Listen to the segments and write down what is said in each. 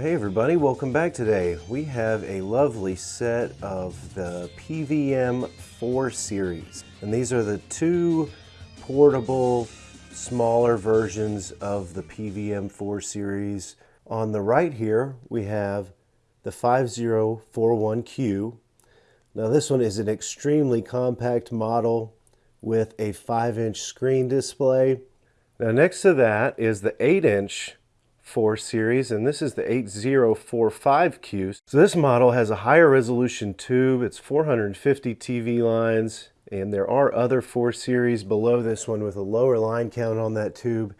Hey everybody, welcome back today. We have a lovely set of the PVM 4 series. And these are the two portable, smaller versions of the PVM 4 series. On the right here, we have the 5041Q. Now this one is an extremely compact model with a 5-inch screen display. Now next to that is the 8-inch 4 series, and this is the 8045Q. So this model has a higher resolution tube. It's 450 TV lines, and there are other 4 series below this one with a lower line count on that tube.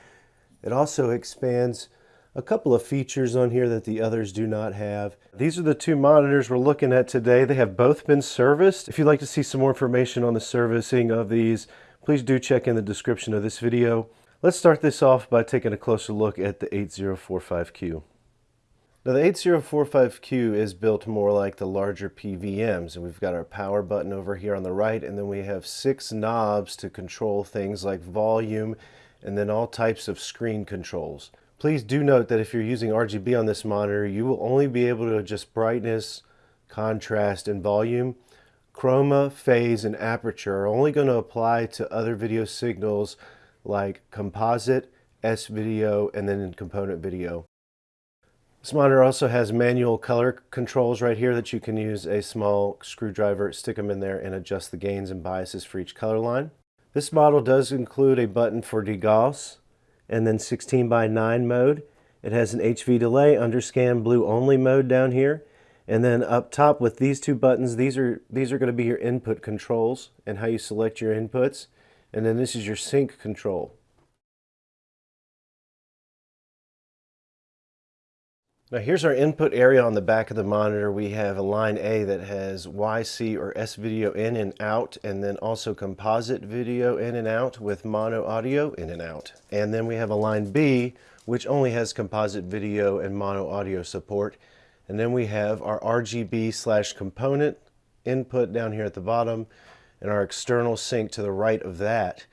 It also expands a couple of features on here that the others do not have. These are the two monitors we're looking at today. They have both been serviced. If you'd like to see some more information on the servicing of these, please do check in the description of this video. Let's start this off by taking a closer look at the 8045Q. Now the 8045Q is built more like the larger PVMs and we've got our power button over here on the right and then we have six knobs to control things like volume and then all types of screen controls. Please do note that if you're using RGB on this monitor you will only be able to adjust brightness, contrast, and volume. Chroma, phase, and aperture are only going to apply to other video signals like composite, S-video, and then in component video. This monitor also has manual color controls right here that you can use a small screwdriver, stick them in there and adjust the gains and biases for each color line. This model does include a button for degauss and then 16 by 9 mode. It has an HV delay, underscan blue only mode down here. And then up top with these two buttons, these are, these are going to be your input controls and how you select your inputs and then this is your sync control. Now here's our input area on the back of the monitor. We have a line A that has YC or S video in and out and then also composite video in and out with mono audio in and out. And then we have a line B which only has composite video and mono audio support. And then we have our RGB slash component input down here at the bottom and our external sync to the right of that.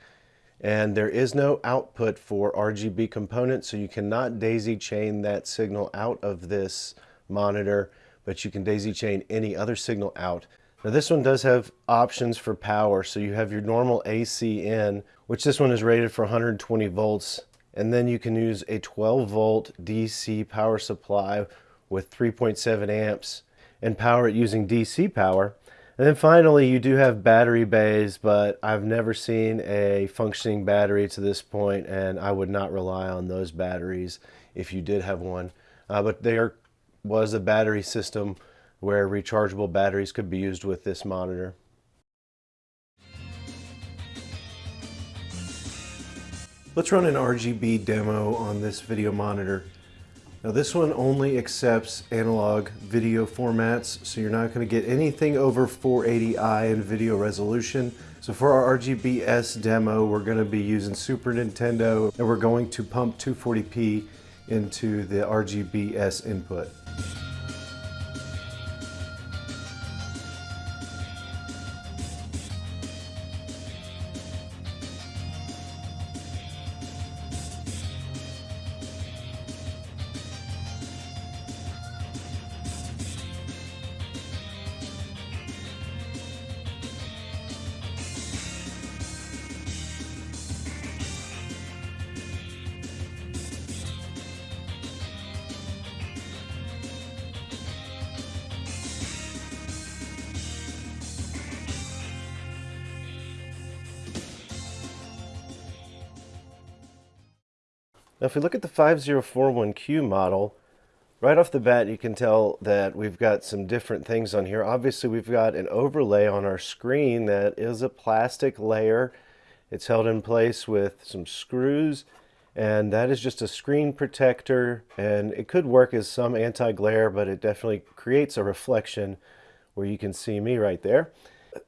And there is no output for RGB components, so you cannot daisy chain that signal out of this monitor, but you can daisy chain any other signal out. Now this one does have options for power, so you have your normal AC in, which this one is rated for 120 volts, and then you can use a 12 volt DC power supply with 3.7 amps and power it using DC power. And then finally, you do have battery bays, but I've never seen a functioning battery to this point, and I would not rely on those batteries if you did have one. Uh, but there was a battery system where rechargeable batteries could be used with this monitor. Let's run an RGB demo on this video monitor. Now this one only accepts analog video formats, so you're not going to get anything over 480i in video resolution. So for our RGBS demo, we're going to be using Super Nintendo, and we're going to pump 240p into the RGBS input. Now if we look at the 5041Q model, right off the bat you can tell that we've got some different things on here. Obviously we've got an overlay on our screen that is a plastic layer. It's held in place with some screws and that is just a screen protector and it could work as some anti-glare but it definitely creates a reflection where you can see me right there.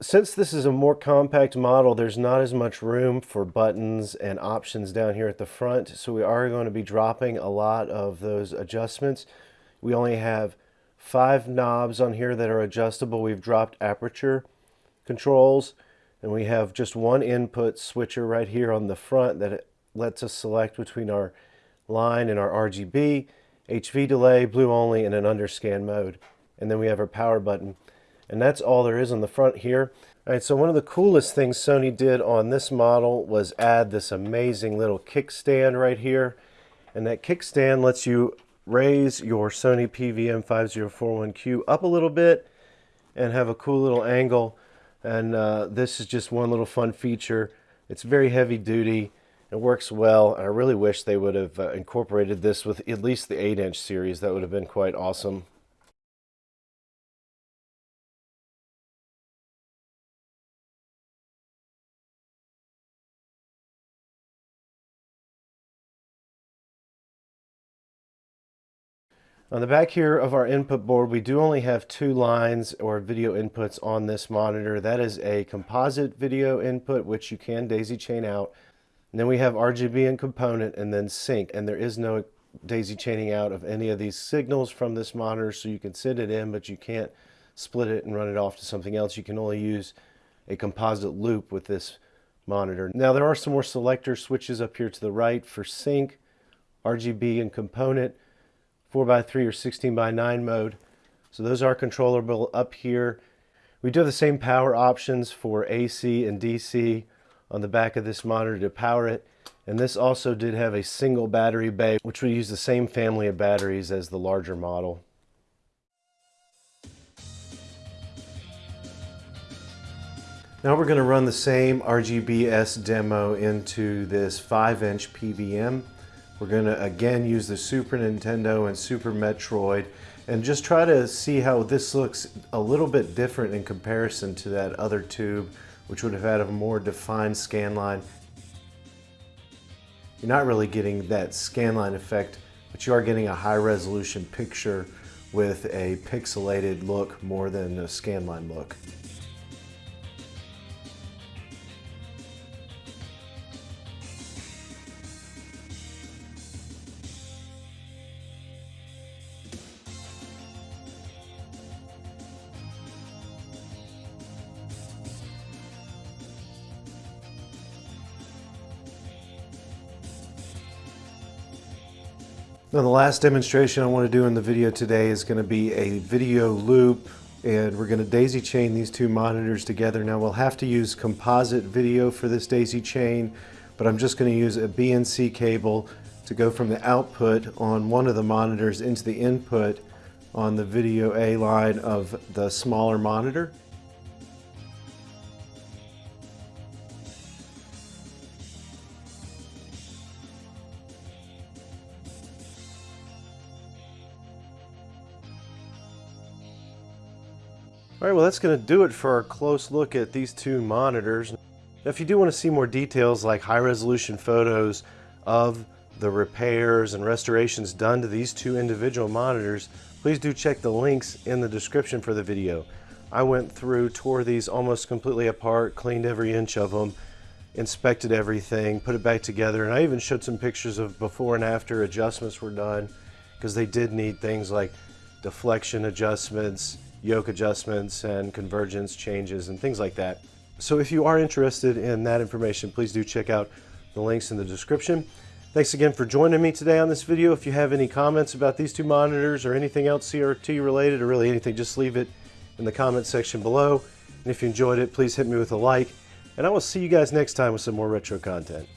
Since this is a more compact model, there's not as much room for buttons and options down here at the front, so we are going to be dropping a lot of those adjustments. We only have five knobs on here that are adjustable. We've dropped aperture controls, and we have just one input switcher right here on the front that lets us select between our line and our RGB, HV delay, blue only, and an underscan mode. And then we have our power button. And that's all there is on the front here. All right, so one of the coolest things Sony did on this model was add this amazing little kickstand right here. And that kickstand lets you raise your Sony PVM5041Q up a little bit and have a cool little angle. And uh, this is just one little fun feature. It's very heavy duty. It works well. I really wish they would have uh, incorporated this with at least the 8-inch series. That would have been quite awesome. On the back here of our input board, we do only have two lines or video inputs on this monitor. That is a composite video input, which you can daisy chain out. And then we have RGB and component and then sync. And there is no daisy chaining out of any of these signals from this monitor, so you can send it in, but you can't split it and run it off to something else. You can only use a composite loop with this monitor. Now there are some more selector switches up here to the right for sync, RGB and component. 4 by 3 or 16 by 9 mode. So those are controllable up here. We do have the same power options for AC and DC on the back of this monitor to power it. And this also did have a single battery bay, which will use the same family of batteries as the larger model. Now we're going to run the same RGBS demo into this 5-inch PVM. We're going to again use the Super Nintendo and Super Metroid and just try to see how this looks a little bit different in comparison to that other tube which would have had a more defined scan line. You're not really getting that scan line effect but you are getting a high resolution picture with a pixelated look more than a scan line look. Now the last demonstration I want to do in the video today is going to be a video loop and we're going to daisy chain these two monitors together. Now we'll have to use composite video for this daisy chain but I'm just going to use a BNC cable to go from the output on one of the monitors into the input on the video A line of the smaller monitor. All right, well that's going to do it for our close look at these two monitors. Now, if you do want to see more details like high resolution photos of the repairs and restorations done to these two individual monitors, please do check the links in the description for the video. I went through, tore these almost completely apart, cleaned every inch of them, inspected everything, put it back together, and I even showed some pictures of before and after adjustments were done because they did need things like deflection adjustments, yoke adjustments and convergence changes and things like that. So if you are interested in that information, please do check out the links in the description. Thanks again for joining me today on this video. If you have any comments about these two monitors or anything else CRT related or really anything, just leave it in the comment section below. And if you enjoyed it, please hit me with a like. And I will see you guys next time with some more retro content.